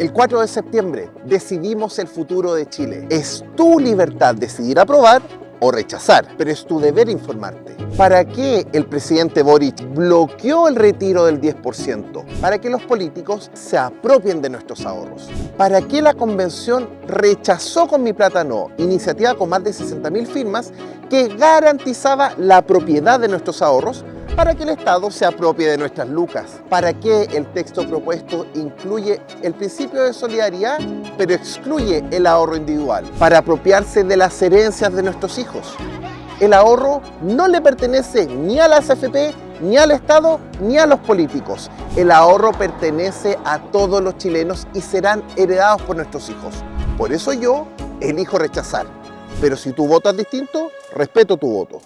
El 4 de septiembre decidimos el futuro de Chile. Es tu libertad decidir aprobar o rechazar, pero es tu deber informarte. ¿Para qué el presidente Boric bloqueó el retiro del 10%? Para que los políticos se apropien de nuestros ahorros. ¿Para qué la convención rechazó con mi plata no, iniciativa con más de 60.000 firmas que garantizaba la propiedad de nuestros ahorros para que el Estado se apropie de nuestras lucas. ¿Para qué el texto propuesto incluye el principio de solidaridad, pero excluye el ahorro individual? Para apropiarse de las herencias de nuestros hijos. El ahorro no le pertenece ni a las AFP, ni al Estado, ni a los políticos. El ahorro pertenece a todos los chilenos y serán heredados por nuestros hijos. Por eso yo elijo rechazar. Pero si tu voto es distinto, respeto tu voto.